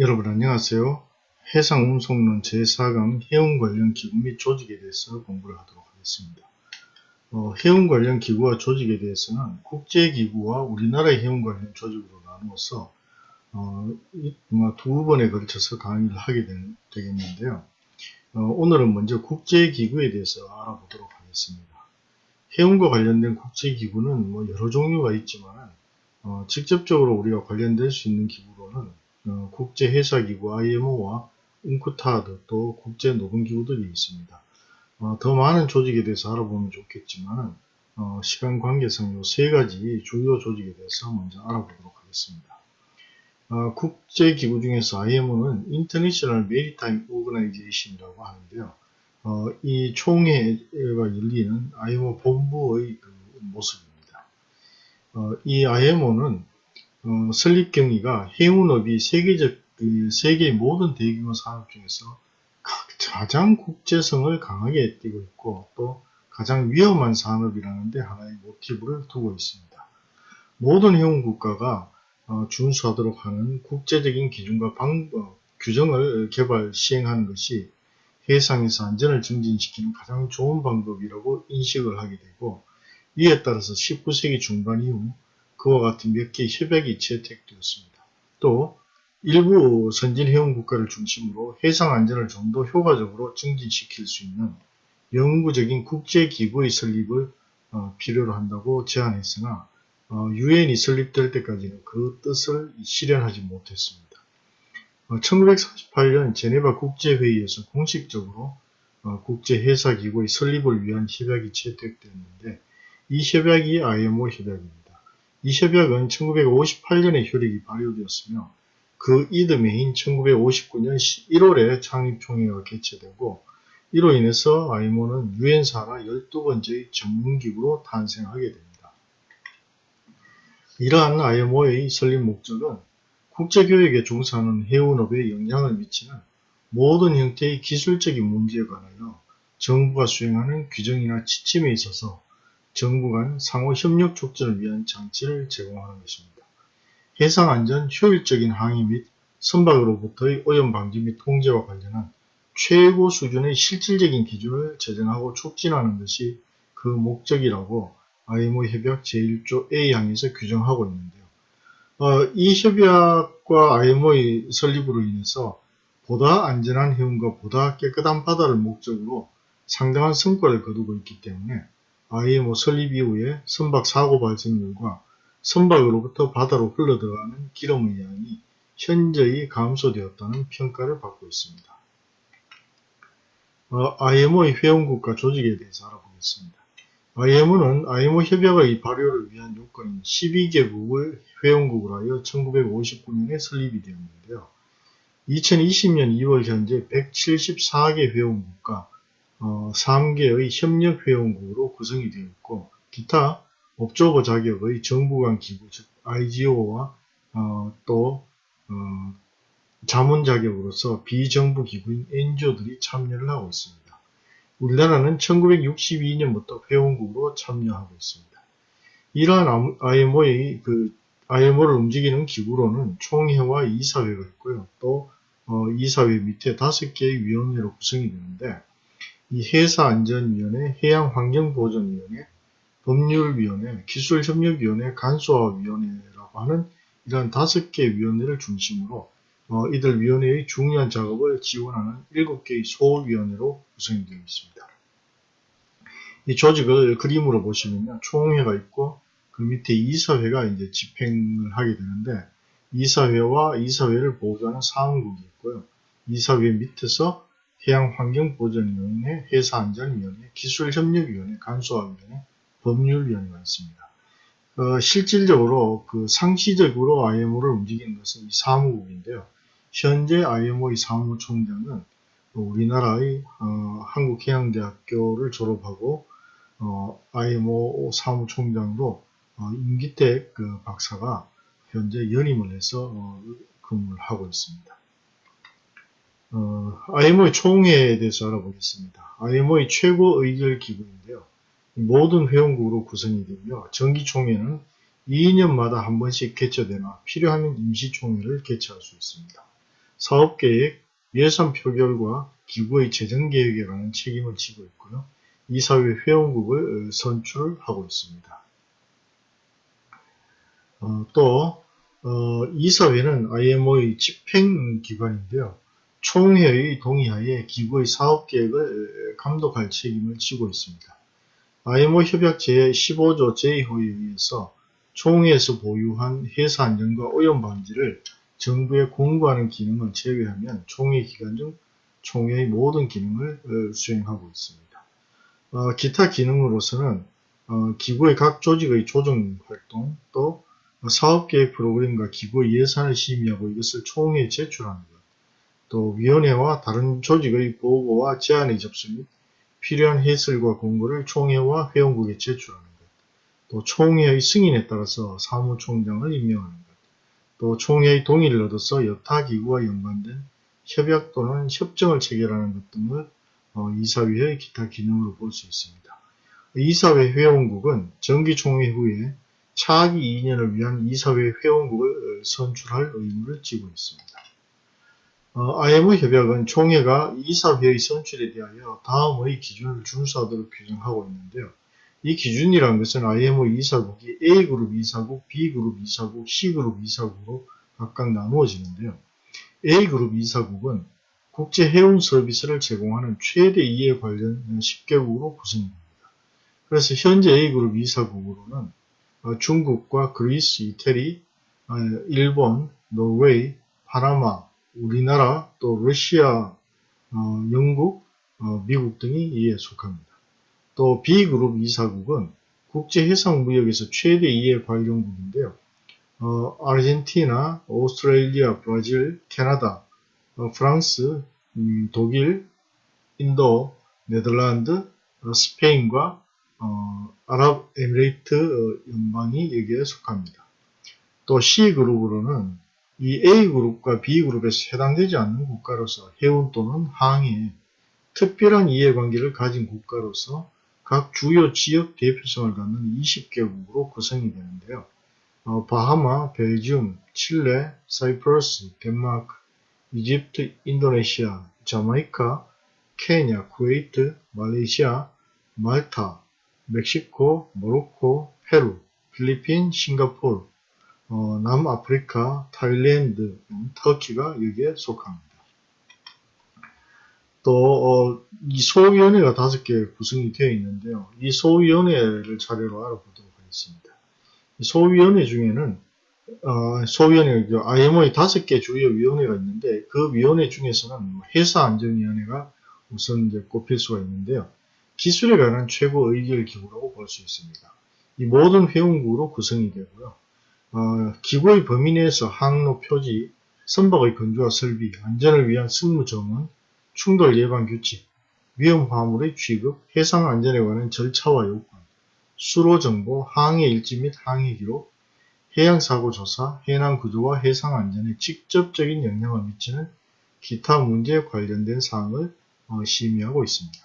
여러분 안녕하세요. 해상운송론 제4강 해운 관련 기구 및 조직에 대해서 공부를 하도록 하겠습니다. 어, 해운 관련 기구와 조직에 대해서는 국제기구와 우리나라의 해운 관련 조직으로 나누어서 어, 두 번에 걸쳐서 강의를 하게 되, 겠는데요 어, 오늘은 먼저 국제기구에 대해서 알아보도록 하겠습니다. 해운과 관련된 국제기구는 뭐 여러 종류가 있지만 어, 직접적으로 우리가 관련될 수 있는 기구로는 어, 국제회사기구 IMO와 웅쿠타드 또 국제노동기구들이 있습니다. 어, 더 많은 조직에 대해서 알아보면 좋겠지만 어, 시간 관계상 이세 가지 주요 조직에 대해서 먼저 알아보도록 하겠습니다. 어, 국제기구 중에서 IMO는 International Maritime Organization이라고 하는데요. 어, 이 총회가 열리는 IMO 본부의 그 모습입니다. 어, 이 IMO는 어, 설립 경위가 해운업이 세계적 그 세계의 모든 대규모 산업 중에서 가장 국제성을 강하게 띠고 있고 또 가장 위험한 산업이라는 데 하나의 모티브를 두고 있습니다. 모든 해운 국가가 어, 준수하도록 하는 국제적인 기준과 방법, 규정을 개발 시행하는 것이 해상에서 안전을 증진시키는 가장 좋은 방법이라고 인식을 하게 되고 이에 따라서 19세기 중반 이후 그와 같은 몇 개의 협약이 채택되었습니다. 또 일부 선진 해운 국가를 중심으로 해상 안전을 좀 더 효과적으로 증진시킬 수 있는 영구적인 국제기구의 설립을 어, 필요로 한다고 제안했으나 어, 유엔이 설립될 때까지는 그 뜻을 실현하지 못했습니다. 어, 1948년 제네바 국제회의에서 공식적으로 어, 국제회사기구의 설립을 위한 협약이 채택되었는데 이 협약이 IMO 협약입니다. 이 협약은 1958년에 효력이 발효되었으며 그 이듬해인 1959년 1월에 창립총회가 개최되고 이로 인해서 IMO는 유엔 산하 12번째의 전문기구로 탄생하게 됩니다. 이러한 IMO의 설립 목적은 국제교역에 종사하는 해운업에 영향을 미치는 모든 형태의 기술적인 문제에 관하여 정부가 수행하는 규정이나 지침에 있어서 정부 간 상호 협력 촉진을 위한 장치를 제공하는 것입니다. 해상 안전 효율적인 항해 및 선박으로부터의 오염 방지 및 통제와 관련한 최고 수준의 실질적인 기준을 제정하고 촉진하는 것이 그 목적이라고 IMO 협약 제1조 A항에서 규정하고 있는데요. 어, 이 협약과 IMO의 설립으로 인해서 보다 안전한 해운과 보다 깨끗한 바다를 목적으로 상당한 성과를 거두고 있기 때문에 IMO 설립 이후에 선박 사고 발생률과 선박으로부터 바다로 흘러들어가는 기름의 양이 현저히 감소되었다는 평가를 받고 있습니다. 어, IMO의 회원국가 조직에 대해서 알아보겠습니다. IMO는 IMO 협약의 발효를 위한 요건인 12개국을 회원국으로 하여 1959년에 설립이 되었는데요. 2020년 2월 현재 174개 회원국과 어, 3개의 협력회원국으로 구성이 되어 있고 기타 업조버 자격의 정부간 기구 즉 IGO와 어, 또 어, 자문 자격으로서 비정부 기구인 NGO들이 참여를 하고 있습니다. 우리나라는 1962년부터 회원국으로 참여하고 있습니다. 이러한 IMO의 그 IMO를 움직이는 기구로는 총회와 이사회가 있고요. 또 어, 이사회 밑에 다섯 개의 위원회로 구성이 되는데 이 해사안전위원회, 해양환경보전위원회, 법률위원회, 기술협력위원회, 간소화위원회라고 하는 이러한 다섯 개의 위원회를 중심으로 어, 이들 위원회의 중요한 작업을 지원하는 일곱 개의 소위원회로 구성이 되어 있습니다. 이 조직을 그림으로 보시면 총회가 있고 그 밑에 이사회가 이제 집행을 하게 되는데 이사회와 이사회를 보좌하는 사무국이 있고요. 이사회 밑에서 해양환경보전위원회, 회사안전위원회, 기술협력위원회, 간소화위원회, 법률위원회가 있습니다. 어, 실질적으로 그 상시적으로 IMO를 움직이는 것은 이 사무국인데요. 현재 IMO의 사무총장은 우리나라의 어, 한국해양대학교를 졸업하고 어, IMO 사무총장으로 어, 임기택 그 박사가 현재 연임을 해서 어, 근무를 하고 있습니다. 어, IMO의 총회에 대해서 알아보겠습니다. IMO의 최고 의결 기구인데요. 모든 회원국으로 구성이 되며 사업계획, 예산 표결과 기구의 재정계획에 관한 책임을 지고 있고요. 이사회 회원국을 어, 선출하고 있습니다. 어, 또 어, 이사회는 IMO의 집행기관인데요. 총회의 동의하에 기구의 사업계획을 감독할 책임을 지고 있습니다. IMO 협약 제15조 제2호에 의해서 총회에서 보유한 회사 안전과 오염 방지를 정부에 공고하는 기능을 제외하면 총회 기간 중 총회의 모든 기능을 어, 수행하고 있습니다. 어, 기타 기능으로서는 어, 기구의 각 조직의 조정 활동, 또 사업계획 프로그램과 기구의 예산을 심의하고 이것을 총회에 것, 또 위원회와 다른 조직의 보고와 제안의 접수 및 필요한 해설과 공고를 총회와 회원국에 제출하는 것, 또 총회의 승인에 따라서 사무총장을 임명하는 것, 또 총회의 동의를 얻어서 여타 기구와 연관된 협약 또는 협정을 체결하는 것 등을 어, 이사회의 기타 기능으로 볼 수 있습니다. 이사회 회원국은 정기총회 후에 차기 2년을 위한 이사회 회원국을 선출할 의무를 지고 있습니다. 어, IMO 협약은 총회가 이사회의 선출에 대하여 다음의 기준을 준수하도록 규정하고 있는데요. 이 기준이라는 것은 IMO 이사국이 A그룹 이사국, B그룹 이사국, C그룹 이사국으로 각각 나누어지는데요. A그룹 이사국은 국제 해운 서비스를 제공하는 최대 이해 관련 10개국으로 구성됩니다. 그래서 현재 A그룹 이사국으로는 어, 중국과 그리스, 이태리, 어, 일본, 노르웨이, 파나마, 우리나라, 또 러시아, 어, 영국, 미국 등이 이에 속합니다. 또 B그룹 이사국은 국제해상무역에서 최대 이해 관련국인데요. 어, 아르헨티나, 오스트레일리아, 브라질, 캐나다, 어, 프랑스, 음, 독일, 인도, 네덜란드, 어, 스페인과 어, 아랍에미레이트 어, 연방이 여기에 속합니다. 또 C그룹으로는 이 A그룹과 B그룹에서 해당되지 않는 국가로서 해운 또는 항해에 특별한 이해관계를 가진 국가로서 각 주요 지역 대표성을 갖는 20개국으로 구성이 되는데요. 어, 바하마, 벨지움, 칠레, 사이프러스, 덴마크, 이집트, 인도네시아, 자마이카, 케냐, 쿠웨이트, 말레이시아, 말타, 멕시코, 모로코, 페루, 필리핀, 싱가포르, 어, 남아프리카, 타일랜드, 터키가 여기에 속합니다. 또, 어, 이 소위원회가 다섯 개 구성이 되어 있는데요. 이 소위원회를 차례로 알아보도록 하겠습니다. 이 소위원회 중에는, 어, 소위원회, IMO의 다섯 개 주요 위원회가 있는데, 그 위원회 중에서는 회사안전위원회가 우선 이제 꼽힐 수가 있는데요. 기술에 관한 최고 의결 기구라고 볼 수 있습니다. 이 모든 회원국으로 구성이 되고요. 어, 기구의 범위 내에서 항로 표지, 선박의 건조와 설비, 안전을 위한 승무 점은 충돌 예방 규칙, 위험 화물의 취급, 해상 안전에 관한 절차와 요건, 수로 정보, 항해 일지 및 항해 기록, 해양 사고 조사, 해난 구조와 해상 안전에 직접적인 영향을 미치는 기타 문제에 관련된 사항을 어, 심의하고 있습니다.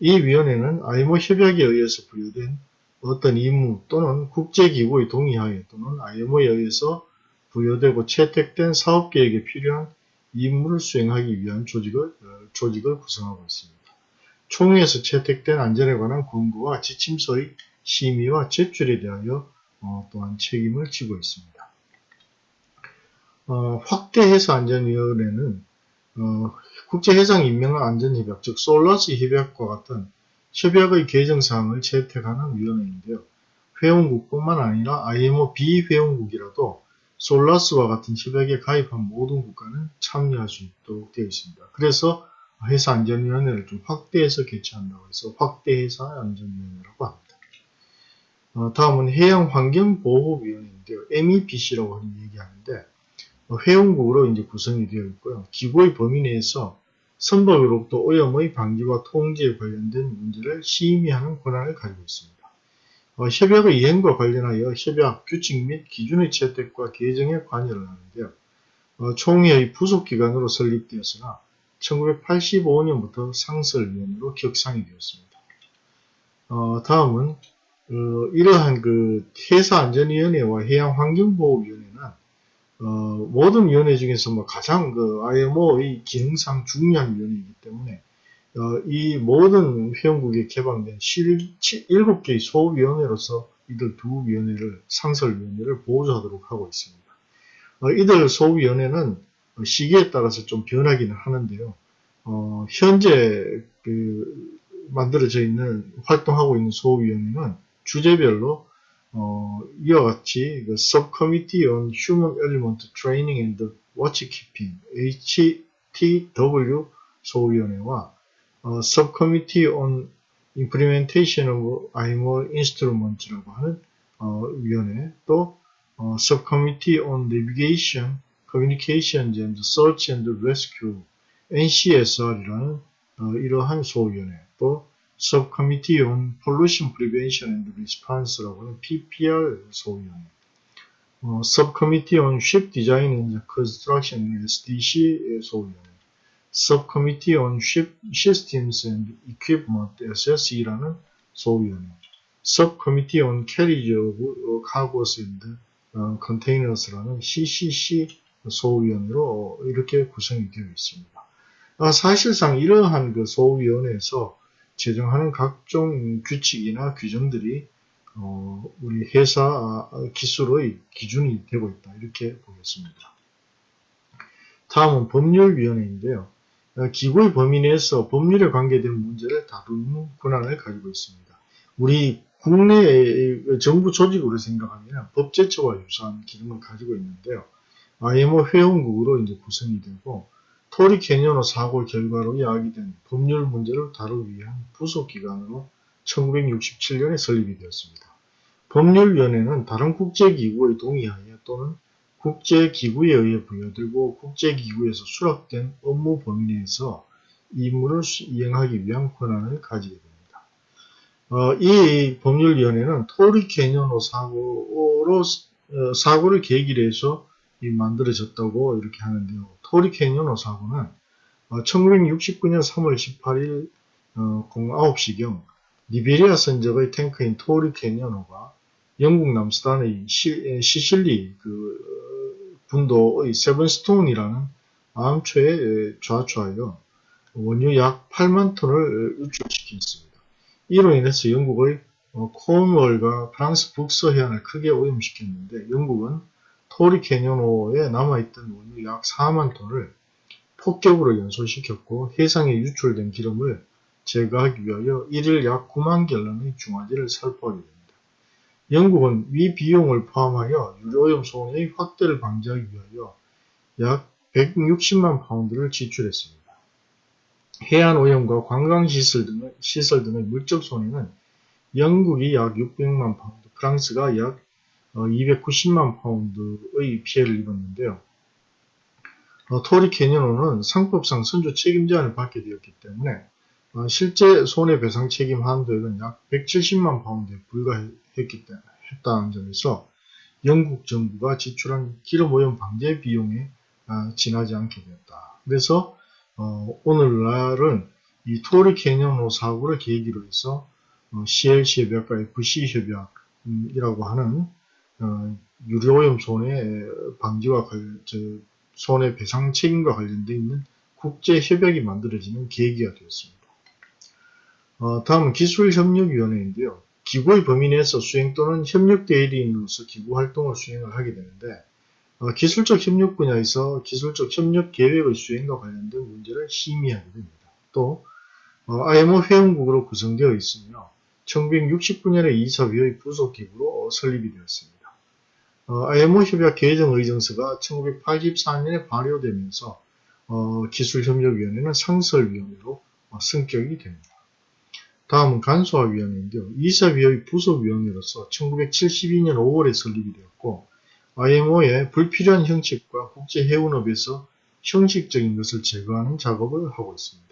이 위원회는 IMO 협약에 의해서 부여된 어떤 임무 또는 국제기구의 동의하에 또는 IMO에 의해서 부여되고 채택된 사업계획에 필요한 임무를 수행하기 위한 조직을, 어, 조직을 구성하고 있습니다. 총회에서 채택된 안전에 관한 권고와 지침서의 심의와 제출에 대하여 어, 또한 책임을 지고 있습니다. 어, 확대해서 안전위원회는 어, 국제해상 인명안전협약, 즉 솔라스 협약과 같은 협약의 개정사항을 채택하는 위원회인데요. 회원국뿐만 아니라 IMO 비회원국이라도 솔라스와 같은 협약에 가입한 모든 국가는 참여할 수 있도록 되어 있습니다. 그래서 회사 안전위원회를 좀 확대해서 개최한다고 해서 확대회사 안전위원회라고 합니다. 어, 다음은 해양환경보호위원회인데요. MEPC라고 얘기하는데 회원국으로 이제 구성이 되어 있고요. 기구의 범위 내에서 선박으로부터 오염의 방지와 통제에 관련된 문제를 심의하는 권한을 가지고 있습니다. 어, 협약의 이행과 관련하여 협약, 규칙 및 기준의 채택과 개정에 관여를 하는데요. 어, 총회의 부속기관으로 설립되었으나 1985년부터 상설위원으로 격상이 되었습니다. 어, 다음은 어, 이러한 그 해사안전위원회와 해양환경보호위원회는 어, 모든 위원회 중에서 뭐 가장 그 IMO의 기능상 중요한 위원회이기 때문에 어, 이 모든 회원국에 개방된 7개의 소위원회로서 이들 두 위원회를 상설위원회를 보조하도록 하고 있습니다. 어, 이들 소위원회는 시기에 따라서 좀 변하기는 하는데요. 어, 현재 그 만들어져 있는 활동하고 있는 소위원회는 주제별로 어, 이와 같이 그 Subcommittee on Human Element Training and Watchkeeping HTW 소위원회와 어, Subcommittee on Implementation of IMO Instruments라고 하는 어, 위원회 또 어, Subcommittee on Navigation, Communications and Search and Rescue NCSR이라는 어, 이러한 소위원회 또 Subcommittee on Pollution Prevention and Response라고 하는 PPR 소위원회 어, Subcommittee on Ship Design and Construction SDC 소위원회 Subcommittee on Ship Systems and Equipment SSE라는 소위원회 Subcommittee on Carriage of Cargos and 어, Containers라는 CCC 소위원회로 이렇게 구성이 되어 있습니다. 아, 사실상 이러한 그 소위원회에서 제정하는 각종 규칙이나 규정들이 어, 우리 회사 기술의 기준이 되고 있다 이렇게 보겠습니다. 다음은 법률위원회인데요. 어, 기구의 범위 내에서 법률에 관계된 문제를 다루는 권한을 가지고 있습니다. 우리 국내의 정부 조직으로 생각하면 법제처와 유사한 기능을 가지고 있는데요. IMO 회원국으로 이제 구성이 되고 토리 캐니언호 사고 결과로 야기된 법률 문제를 다루기 위한 부속기관으로 1967년에 설립이 되었습니다. 법률위원회는 다른 국제기구의 동의하에 또는 국제기구에 의해 부여되고 국제기구에서 수락된 업무 범위 내에서 임무를 이행하기 위한 권한을 가지게 됩니다. 어, 이 법률위원회는 토리 캐니언호 사고로 어, 사고를 계기로 해서 만들어졌다고 이렇게 하는데요. 토리 캐니언호 사고는 1969년 3월 18일 09시경 라이베리아 선적의 탱커인 토리 캐니언호가 영국 남서단의 시, 실리 그 군도의 세븐스톤이라는 암초에 좌초하여 원유 약 8만 톤을 유출시켰습니다. 이로 인해서 영국의 코온월과 프랑스 북서 해안을 크게 오염시켰는데 영국은 토리 캐니언호에 남아있던 원유 약 4만 톤을 폭격으로 연소시켰고 해상에 유출된 기름을 제거하기 위하여 1일 약 9만 갤런의 중화제를 살포하게 됩니다. 영국은 위 비용을 포함하여 유료오염 손해의 확대를 방지하기 위하여 약 160만 파운드를 지출했습니다. 해안 오염과 관광 시설 등의, 시설 등의 물적 손해는 영국이 약 600만 파운드, 프랑스가 약 290만 어, 파운드의 피해를 입었는데요. 어, 토리 캐니언호는 상법상 선주 책임 제한을 받게 되었기 때문에 어, 실제 손해배상 책임 한도액은 약 170만 파운드에 불과했기 때문에 했다는 점에서 영국 정부가 지출한 기름 오염 방제 비용에 지나지 않게 되었다. 그래서 오늘날은 이 토리 캐니언호 사고를 계기로 해서 CLC 협약과 FC 협약이라고 하는 어, 유료오염 손해 방지와 손해배상 책임과 관련되어 있는 국제협약이 만들어지는 계기가 되었습니다. 어, 다음은 기술협력위원회인데요. 기구의 범위 내에서 수행 또는 협력 대리인으로서 기구 활동을 수행을 하게 되는데 어, 기술적 협력 분야에서 기술적 협력 계획의 수행과 관련된 문제를 심의하게 됩니다. 또 어, IMO 회원국으로 구성되어 있으며 1969년에 이사회의 부속기구로 설립이 되었습니다. 어, IMO 협약 개정 의정서가 1984년에 발효되면서 어, 기술협력위원회는 상설위원회로 어, 승격이 됩니다. 다음은 간소화위원회인데요. 이사위의 부속위원회로서 1972년 5월에 설립이 되었고 IMO의 불필요한 형식과 국제해운업에서 형식적인 것을 제거하는 작업을 하고 있습니다.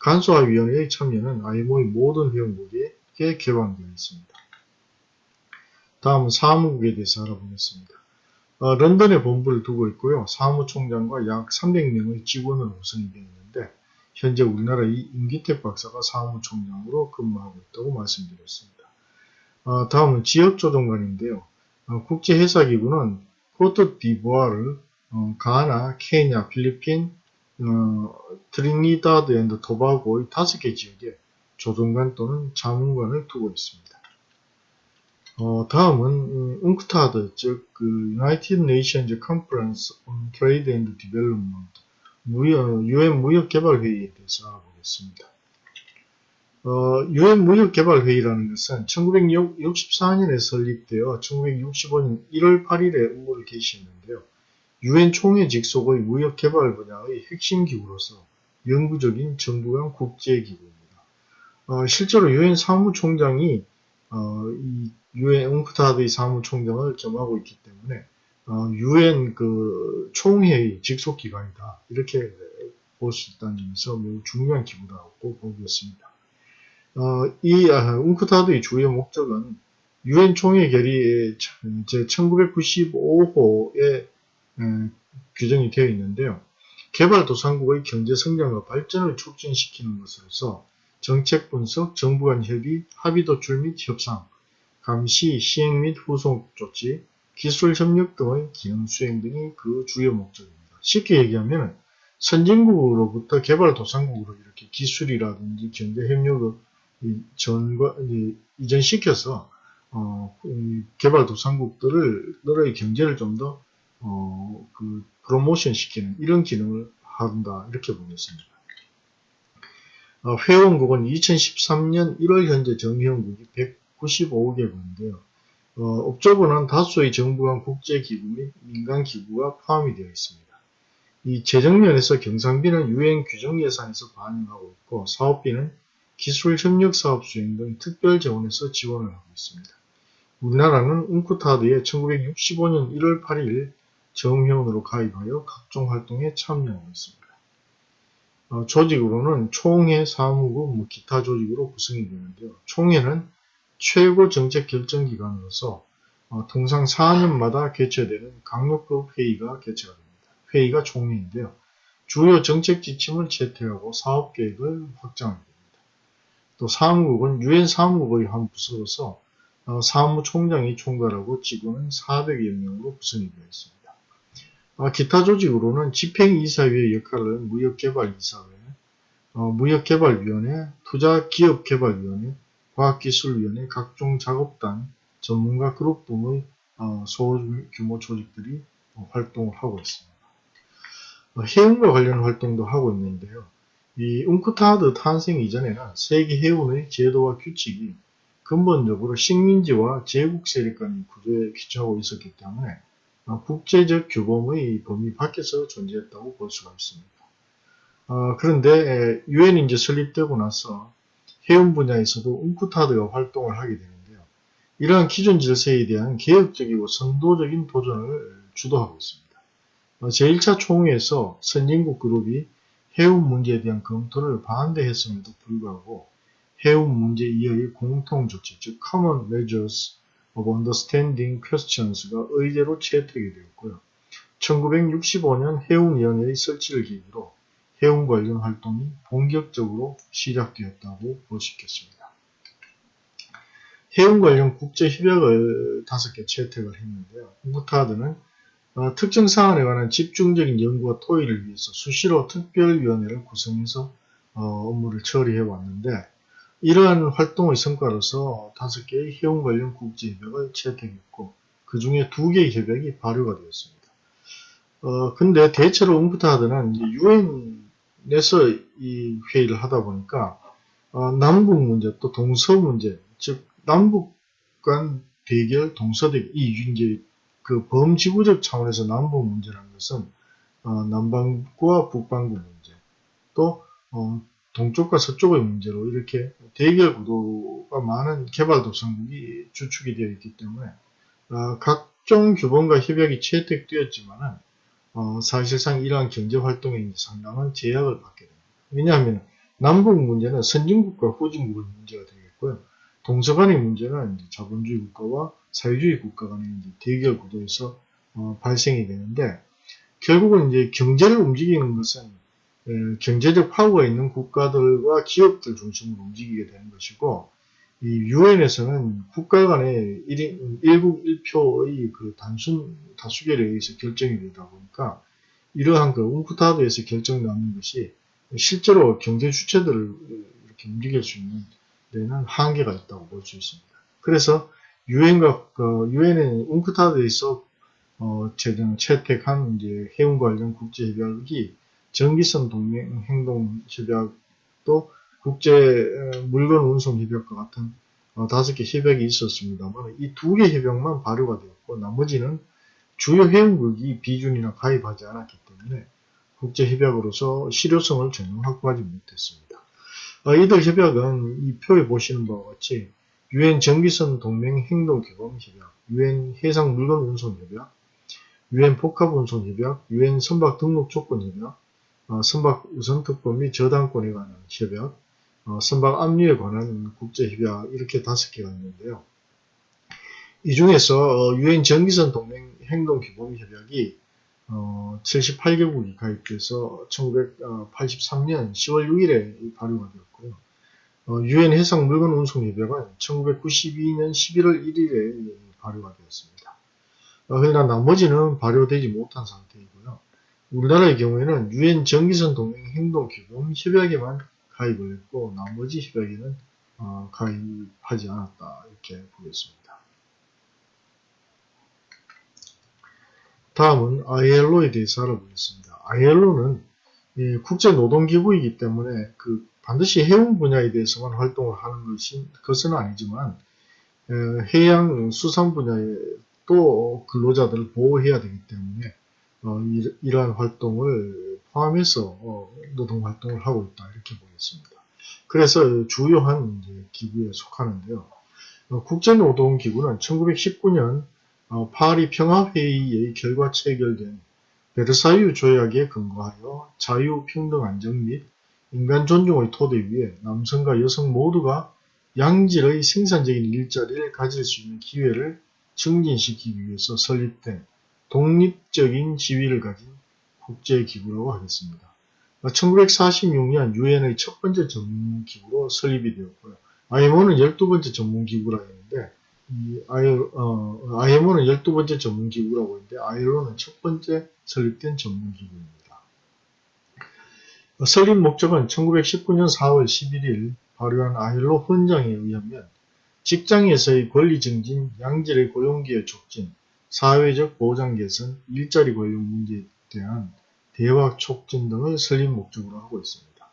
간소화위원회의 참여는 IMO의 모든 회원국에 개방되어 있습니다. 다음은 사무국에 대해서 알아보겠습니다. 어, 런던에 본부를 두고 있고요. 사무총장과 약 300명의 직원으로 구성이 되어 있는데 현재 우리나라의 임기택 박사가 사무총장으로 근무하고 있다고 말씀드렸습니다. 어, 다음은 지역조정관인데요. 어, 국제해사기구는 코트 디부아르, 어, 가나, 케냐, 필리핀, 어, 트리니다드 앤드 토바고의 다섯 개 지역에 조정관 또는 자문관을 두고 있습니다. 어, 다음은 음, 웅크타드, 즉 그 United Nations Conference on Trade and Development, 무역, 유엔 무역개발회의에 대해서 알아보겠습니다. 어, 유엔 무역개발회의라는 것은 1964년에 설립되어 1965년 1월 8일에 업무를 개시했는데요. 유엔 총회 직 속의 무역개발 분야의 핵심 기구로서 영구적인 정부 간 국제기구입니다. 어, 실제로 유엔 사무총장이 어, 이 유엔 웅크타드의 사무총장을 겸하고 있기 때문에 어, 유엔 그 총회의 직속 기관이다 이렇게 볼 수 있다는 점에서 매우 중요한 기구라고 보겠습니다. 어, 이 아, 웅크타드의 주요 목적은 유엔 총회 결의 제 1995호에 규정이 되어 있는데요. 개발도상국의 경제 성장과 발전을 촉진시키는 것으로서 정책 분석, 정부 간 협의, 합의 도출 및 협상, 감시, 시행 및 후속 조치, 기술 협력 등의 기능 수행 등이 그 주요 목적입니다. 쉽게 얘기하면 선진국으로부터 개발도상국으로 이렇게 기술이라든지 경제 협력을 전과 이전시켜서 어, 개발도상국들을 너의 경제를 좀더 어, 그 프로모션 시키는 이런 기능을 한다 이렇게 보겠습니다. 어, 회원국은 2013년 1월 현재 정회원국이 195개국인데요. 어, 업적으로는 다수의 정부 간 국제기구 및 민간기구가 포함이 되어 있습니다. 이 재정면에서 경상비는 유엔 규정 예산에서 반영하고 있고 사업비는 기술 협력 사업 수행 등 특별 재원에서 지원을 하고 있습니다. 우리나라는 웅쿠타드에 1965년 1월 8일 정회원으로 가입하여 각종 활동에 참여하고 있습니다. 어, 조직으로는 총회, 사무국, 뭐 기타 조직으로 구성이 되는데요. 총회는 최고 정책 결정 기관으로서 어, 통상 4년마다 개최되는 강력급 회의가 개최가 됩니다. 회의가 총회인데요. 주요 정책 지침을 채택하고 사업 계획을 확장하게 됩니다. 또 사무국은 유엔 사무국의 한 부서로서 어, 사무총장이 총괄하고 직원은 400여 명으로 구성이 되어 있습니다. 어, 기타 조직으로는 집행이사회의 역할을 무역개발이사회, 어, 무역개발위원회, 투자기업개발위원회, 과학기술위원회, 각종 작업단, 전문가 그룹 등의 어, 소규모 조직들이 어, 활동을 하고 있습니다. 어, 해운과 관련 활동도 하고 있는데요. 이 웅크타드 탄생 이전에는 세계 해운의 제도와 규칙이 근본적으로 식민지와 제국 세력 간의 구조에 기초하고 있었기 때문에 어, 국제적 규범의 범위 밖에서 존재했다고 볼 수가 있습니다. 어, 그런데 유엔이 이제 설립되고 나서 해운 분야에서도 웅쿠타드가 활동을 하게 되는데요. 이러한 기존 질서에 대한 개혁적이고 선도적인 도전을 주도하고 있습니다. 어, 제1차 총회에서 선진국 그룹이 해운 문제에 대한 검토를 반대했음에도 불구하고 해운 문제 이하의 공통 조치, 즉 Common Measures of Understanding Questions가 의제로 채택이 되었고요. 1965년 해운위원회의 설치를 계기로 해운 관련 활동이 본격적으로 시작되었다고 볼 수 있겠습니다. 해운 관련 국제 협약을 다섯 개 채택을 했는데요. 무타드는 어, 특정 사안에 관한 집중적인 연구와 토의를 위해서 수시로 특별위원회를 구성해서 어, 업무를 처리해 왔는데 이러한 활동의 성과로서 다섯 개의 해운 관련 국제 협약을 채택했고 그 중에 두 개의 협약이 발효가 되었습니다. 어, 근데 대체로 웅크타드는 유엔 에서 이 회의를 하다 보니까 어, 남북 문제 또 동서 문제 즉 남북 간 대결 동서 대결 이 이제 그 범지구적 차원에서 남북 문제라는 것은 어, 남반구와 북반구 문제 또 어, 동쪽과 서쪽의 문제로 이렇게 대결 구도가 많은 개발도상국이 주축이 되어 있기 때문에 어, 각종 규범과 협약이 채택되었지만 어, 사실상 이러한 경제활동에 상당한 제약을 받게 됩니다. 왜냐하면 남북 문제는 선진국과 후진국의 문제가 되겠고요. 동서간의 문제는 자본주의 국가와 사회주의 국가 간의 대결 구도에서 어, 발생이 되는데 결국은 이제 경제를 움직이는 것은 경제적 파워가 있는 국가들과 기업들 중심으로 움직이게 되는 것이고 이 유엔에서는 국가 간의 1인, 1국 1표의 그 단순 다수결에 의해서 결정이 되다 보니까 이러한 그 웅크타드에서 결정나는 것이 실제로 경제 주체들을 이렇게 움직일 수 있는 데는 한계가 있다고 볼 수 있습니다. 그래서 유엔과 그 유엔의 웅크타드에서 어, 제정 채택한 이제 해운 관련 국제 협약이 전기선 동맹 행동 협약도 국제 물건 운송 협약과 같은 어, 다섯 개 협약이 있었습니다만 이 두 개 협약만 발효가 되었고 나머지는 주요 회원국이 비준이나 가입하지 않았기 때문에 국제 협약으로서 실효성을 전혀 확보하지 못했습니다. 어, 이들 협약은 이 표에 보시는 바와 같이 유엔 전기선 동맹 행동 규범 협약, 유엔 해상 물건 운송 협약, 유엔 복합 운송 협약, 유엔 선박 등록 조건 협약, 어, 선박 우선 특권 및 저당권에 관한 협약, 어, 선박 압류에 관한 국제협약 이렇게 다섯 개가 있는데요. 이 중에서 어, 유엔 전기선 동맹 행동 기본 협약이 어, 78개국이 가입돼서 1983년 10월 6일에 발효가 되었고요. 어, 유엔 해상 물건 운송 협약은 1992년 11월 1일에 발효가 되었습니다. 어, 그러나 나머지는 발효되지 못한 상태이고요. 우리나라의 경우에는 유엔 전기선 동맹 행동 기본 협약에만 가입을 했고 나머지 협약에는 어, 가입하지 않았다 이렇게 보겠습니다. 다음은 ILO에 대해서 알아보겠습니다. ILO는 국제노동기구이기 때문에 그 반드시 해운 분야에 대해서만 활동을 하는 것이, 것은 아니지만 해양 수산 분야에 또 근로자들을 보호해야 되기 때문에 어, 이러한 활동을 포함해서 어, 노동 활동을 하고 있다 이렇게 보겠습니다. 그래서 주요한 기구에 속하는데요. 어, 국제노동기구는 1919년 어, 파리 평화회의의 결과 체결된 베르사유 조약에 근거하여 자유, 평등, 안정 및 인간 존중의 토대 위에 남성과 여성 모두가 양질의 생산적인 일자리를 가질 수 있는 기회를 증진시키기 위해서 설립된 독립적인 지위를 가진 국제기구라고 하겠습니다. 1946년 유엔의 첫 번째 전문기구로 설립이 되었고요. IMO는 12번째 전문기구라 했는데 이 IMO는 12번째 전문기구라고 했는데 ILO는 첫 번째 설립된 전문기구입니다. 설립 목적은 1919년 4월 11일 발효한 ILO 헌장에 의하면 직장에서의 권리 증진, 양질의 고용기회 촉진, 사회적 보장 개선, 일자리 고용 문제에 대한 대화 촉진 등을 설립 목적으로 하고 있습니다.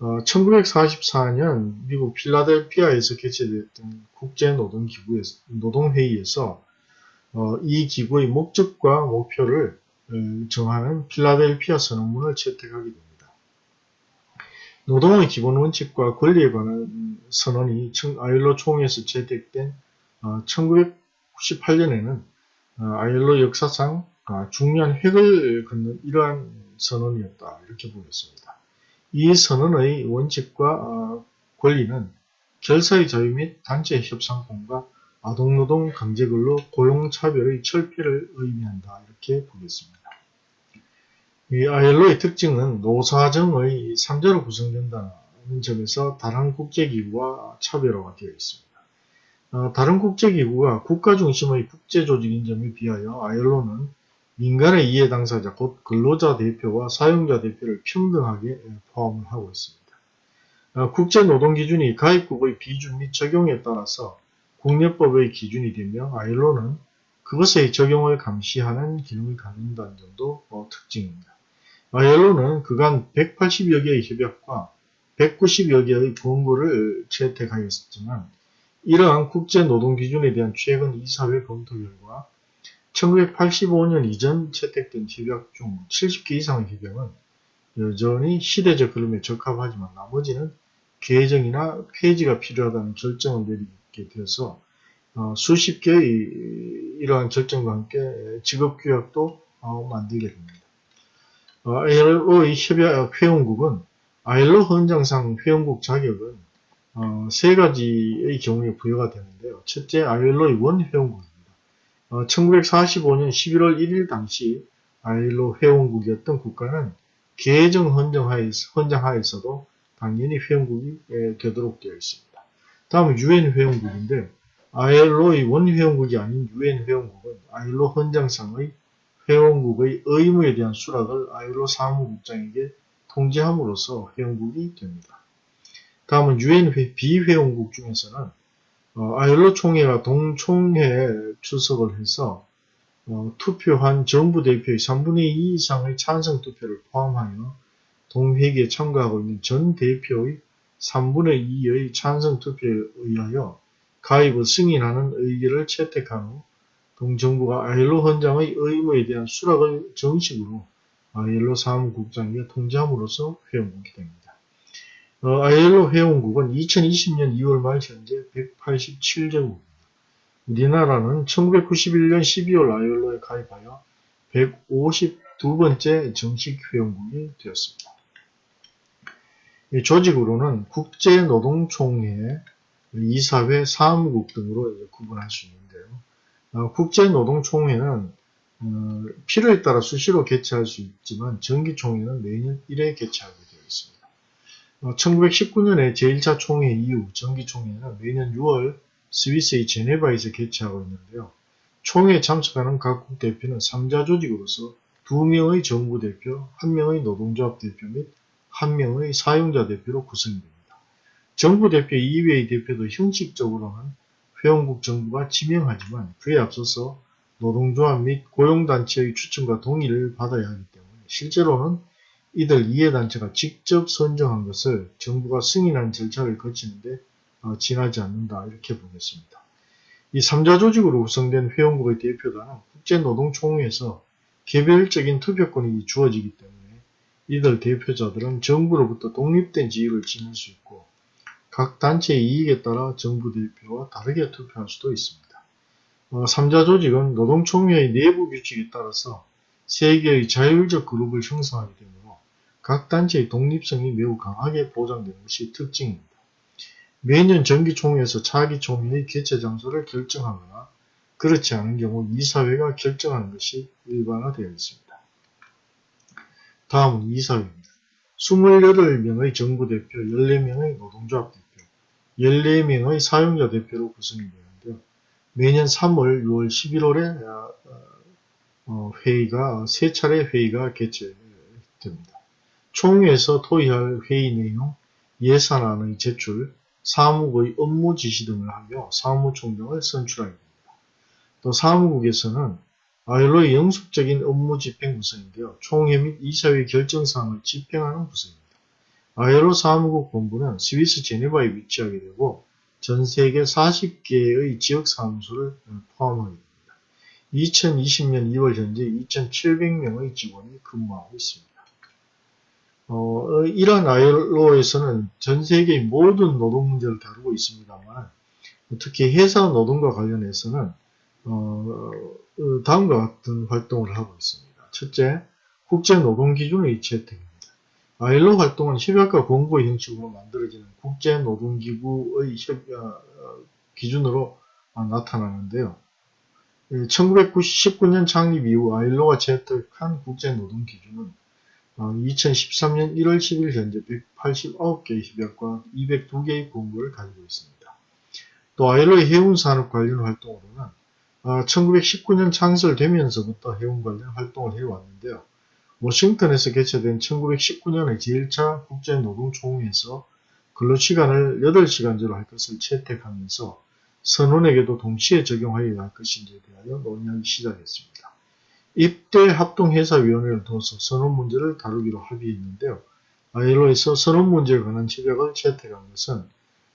어, 1944년 미국 필라델피아에서 개최됐던 국제노동기구에서, 노동회의에서 어, 이 기구의 목적과 목표를 어, 정하는 필라델피아 선언문을 채택하게 됩니다. 노동의 기본 원칙과 권리에 관한 선언이 아일로 총회에서 채택된 1998년에는 어, 아일로 역사상 아, 중요한 획을 긋는 이러한 선언이었다 이렇게 보겠습니다. 이 선언의 원칙과 아, 권리는 결사의 자유 및 단체 협상권과 아동노동 강제근로 고용차별의 철폐를 의미한다 이렇게 보겠습니다. 이 아일로의 특징은 노사정의 3자로 구성된다는 점에서 다른 국제기구와 차별화가 되어 있습니다. 어, 다른 국제기구가 국가 중심의 국제조직인 점에 비하여 아일로는 민간의 이해 당사자 곧 근로자 대표와 사용자 대표를 평등하게 포함을 하고 있습니다. 어, 국제노동기준이 가입국의 비준 및 적용에 따라서 국내법의 기준이 되며 아일로는 그것의 적용을 감시하는 기능을 갖는다는 점도 어, 특징입니다. 아일로는 그간 180여 개의 협약과 190여 개의 권고를 채택하였지만 이러한 국제노동기준에 대한 최근 이사회 검토 결과 1985년 이전 채택된 협약 중 70개 이상의 협약은 여전히 시대적 흐름에 적합하지만 나머지는 개정이나 폐지가 필요하다는 결정을 내리게 되어서 어, 수십 개의 이러한 결정과 함께 직업규약도 어, 만들게 됩니다. 어, ILO의 협약 회원국은 ILO 헌장상 회원국 자격은 어, 세 가지의 경우에 부여가 되는데요. 첫째, ILO의 원회원국입니다. 어, 1945년 11월 1일 당시 ILO 회원국이었던 국가는 계정 헌정하에서, 헌장하에서도 당연히 회원국이 되도록 되어 있습니다. 다음은 UN 회원국인데 ILO의 원회원국이 아닌 UN 회원국은 ILO 헌장상의 회원국의 의무에 대한 수락을 ILO 사무국장에게 통지함으로써 회원국이 됩니다. 다음은 UN 비회원국 중에서는 어, ILO 총회가 동총회에 출석을 해서 어, 투표한 정부 대표의 3분의 2 이상의 찬성 투표를 포함하여 동회기에 참가하고 있는 전 대표의 3분의 2의 찬성 투표에 의하여 가입을 승인하는 의결을 채택한 후 동정부가 아일로 헌장의 의무에 대한 수락을 정식으로 아일로 사무국장에게 통지함으로써 회원국이 됩니다. 어, 아일로 회원국은 2020년 2월 말 현재 187개국입니다. 우리나라는 1991년 12월 아일로에 가입하여 152번째 정식 회원국이 되었습니다. 이 조직으로는 국제노동총회, 이사회, 사무국 등으로 구분할 수 있는데요. 어, 국제노동총회는 어, 필요에 따라 수시로 개최할 수 있지만 정기총회는 매년 1회 개최하게 되어 있습니다. 어, 1919년에 제1차 총회 이후 정기총회는 매년 6월 스위스의 제네바에서 개최하고 있는데요. 총회에 참석하는 각국 대표는 3자 조직으로서 2명의 정부 대표, 1명의 노동조합 대표 및 1명의 사용자 대표로 구성이 됩니다. 정부 대표 이외의 대표도 형식적으로는 회원국 정부가 지명하지만 그에 앞서서 노동조합 및 고용단체의 추천과 동의를 받아야 하기 때문에 실제로는 이들 이해단체가 직접 선정한 것을 정부가 승인한 절차를 거치는데 어, 지나지 않는다 이렇게 보겠습니다. 이 3자 조직으로 구성된 회원국의 대표단은 국제노동총회에서 개별적인 투표권이 주어지기 때문에 이들 대표자들은 정부로부터 독립된 지위를 지닐 수 있고 각 단체의 이익에 따라 정부 대표와 다르게 투표할 수도 있습니다. 어, 3자 조직은 노동총회의 내부 규칙에 따라서 세계의 자율적 그룹을 형성하게 되므로 각 단체의 독립성이 매우 강하게 보장되는 것이 특징입니다. 매년 정기총회에서 차기총회의 개최 장소를 결정하거나 그렇지 않은 경우 이사회가 결정하는 것이 일반화되어 있습니다. 다음은 이사회입니다. 28명의 정부 대표, 14명의 노동조합 대표, 14명의 사용자 대표로 구성이 되는데요. 매년 3월, 6월, 11월에 어, 회의가 세 차례 회의가 개최됩니다. 총회에서 토의할 회의 내용, 예산안의 제출, 사무국의 업무 지시 등을 하며 사무총장을 선출하게 됩니다. 또 사무국에서는 아일로의 영속적인 업무 집행 구성인데요. 총회 및 이사회 결정사항을 집행하는 구성입니다. 아일로 사무국 본부는 스위스 제네바에 위치하게 되고 전 세계 40개의 지역 사무소를 포함하게 됩니다. 2020년 2월 현재 2,700명의 직원이 근무하고 있습니다. 어, 이러한 아일로에서는 전 세계의 모든 노동 문제를 다루고 있습니다만 특히 회사 노동과 관련해서는 어, 어, 다음과 같은 활동을 하고 있습니다. 첫째, 국제노동기준의 채택입니다. 아일로 활동은 협약과 공고의 형식으로 만들어지는 국제노동기구의 협, 어, 기준으로 나타나는데요. 1919년 창립 이후 아일로가 채택한 국제노동기준은 2013년 1월 10일 현재 189개의 협약과 202개의 공고를 가지고 있습니다. 또 아일로의 해운산업 관련 활동으로는 1919년 아, 창설되면서부터 해운 관련 활동을 해왔는데요. 워싱턴에서 개최된 1919년의 제1차 국제노동총회에서 근로시간을 8시간제로 할 것을 채택하면서 선원에게도 동시에 적용하여야 할 것인지에 대하여 논의하기 시작했습니다. 입대 합동회사위원회를 두어서 선원 문제를 다루기로 합의했는데요. 아일로에서 선원 문제에 관한 협약을 채택한 것은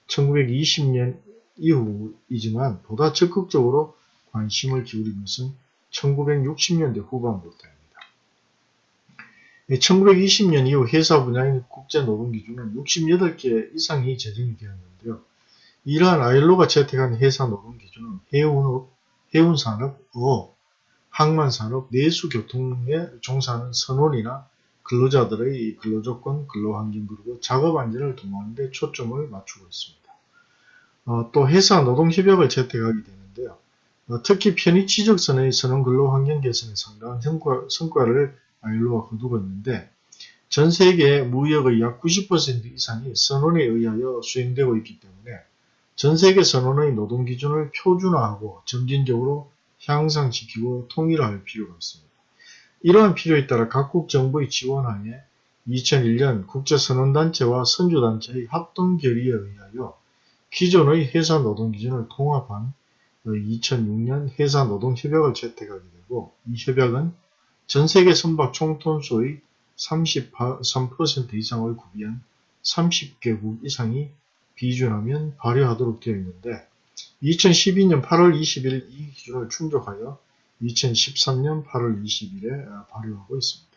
1920년 이후이지만 보다 적극적으로 관심을 기울인 것은 1960년대 후반부터입니다. 1920년 이후 회사 분야인 국제 노동 기준은 68개 이상이 제정이 되었는데요. 이러한 아일로가 채택한 회사 노동 기준은 해운업, 해운산업, 어업, 항만산업, 내수교통에 종사하는 선원이나 근로자들의 근로조건, 근로환경 그리고 작업 안전을 도모하는 데 초점을 맞추고 있습니다. 어, 또 회사 노동협약을 채택하게 되는데요. 어, 특히 편의 지적선의 선원 근로 환경 개선에 상당한 성과, 성과를 아일로가 거두고 있는데 전 세계 무역의 약 90% 이상이 선원에 의하여 수행되고 있기 때문에 전 세계 선언의 노동 기준을 표준화하고 점진적으로 향상시키고 통일할 필요가 있습니다. 이러한 필요에 따라 각국 정부의 지원하에 2001년 국제선언단체와 선주단체의 합동 결의에 의하여 기존의 회사 노동 기준을 통합한 2006년 회사 노동 협약을 채택하게 되고 이 협약은 전 세계 선박 총톤수의 33% 이상을 구비한 30개국 이상이 비준하면 발효하도록 되어 있는데 2012년 8월 20일 이 기준을 충족하여 2013년 8월 20일에 발효하고 있습니다.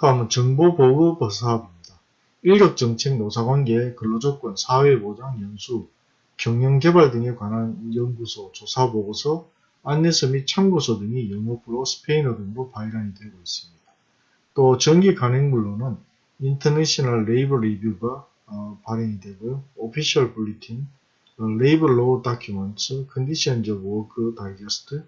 다음은 정보보급 사업입니다. 인력정책, 노사관계, 근로조건, 사회보장, 연수, 경영개발 등에 관한 연구소, 조사보고서, 안내서 및 참고서 등이 영어, 불어, 스페인어 등으로 발간이 되고 있습니다. 또 정기 간행물로는 International Labour Review가 어, 발행이 되고요. Official Bulletin, Labour Law Document, Conditions of Work Digest,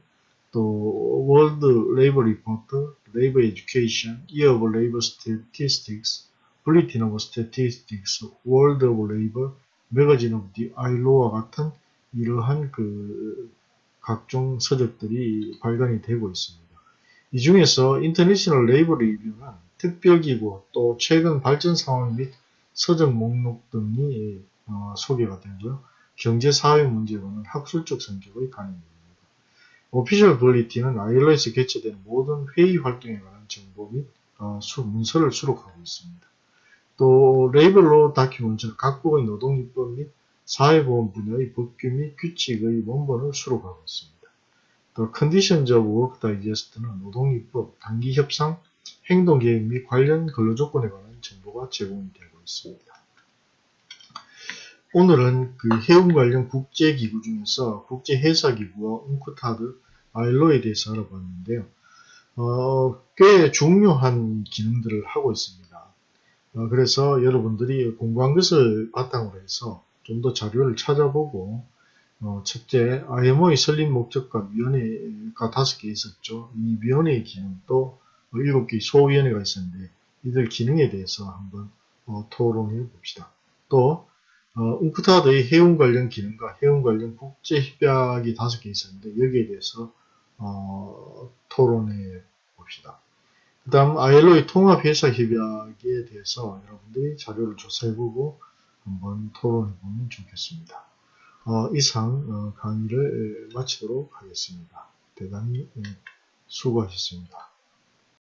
또 World Labour Report, Labour Education, Year of Labour Statistics, Bulletin of Statistics, World of Labour, Magazine of the ILO와 같은 이러한 그 각종 서적들이 발간이 되고 있습니다. 이 중에서 International Labour Review는 특별기구 또 최근 발전 상황 및 서적 목록 등이 어, 소개가 되고요. 경제사회 문제로는 학술적 성격의 간입니다. Official Bulletin은 ILO에서 개최된 모든 회의 활동에 관한 정보 및 어, 수, 문서를 수록하고 있습니다. 또 Labour Law Document는 각국의 노동입법 및 사회보험 분야의 법규 및 규칙의 원본을 수록하고 있습니다. 또 Conditions of Work Digest는 노동입법, 단체 협상, 행동계획 및 관련 근로조건에 관한 정보가 제공이 되고 있습니다. 오늘은 그 해운 관련 국제기구 중에서 국제해사기구와 UNCTAD, 아일로에 대해서 알아봤는데요. 어, 꽤 중요한 기능들을 하고 있습니다. 어, 그래서 여러분들이 공부한 것을 바탕으로 해서 좀 더 자료를 찾아보고 어, 첫째, IMO의 설립 목적과 위원회가 다섯 개 있었죠. 이 위원회의 기능도 일곱 개의 소위원회가 있었는데 이들 기능에 대해서 한번 어, 토론해 봅시다. 또 어, 웅크타드의 해운 관련 기능과 해운 관련 국제 협약이 다섯 개 있었는데 여기에 대해서 어, 토론해 봅시다. 그 다음 ILO의 통합회사 협약에 대해서 여러분들이 자료를 조사해보고 한번 토론해보면 좋겠습니다. 어, 이상 어, 강의를 마치도록 하겠습니다. 대단히 예, 수고하셨습니다.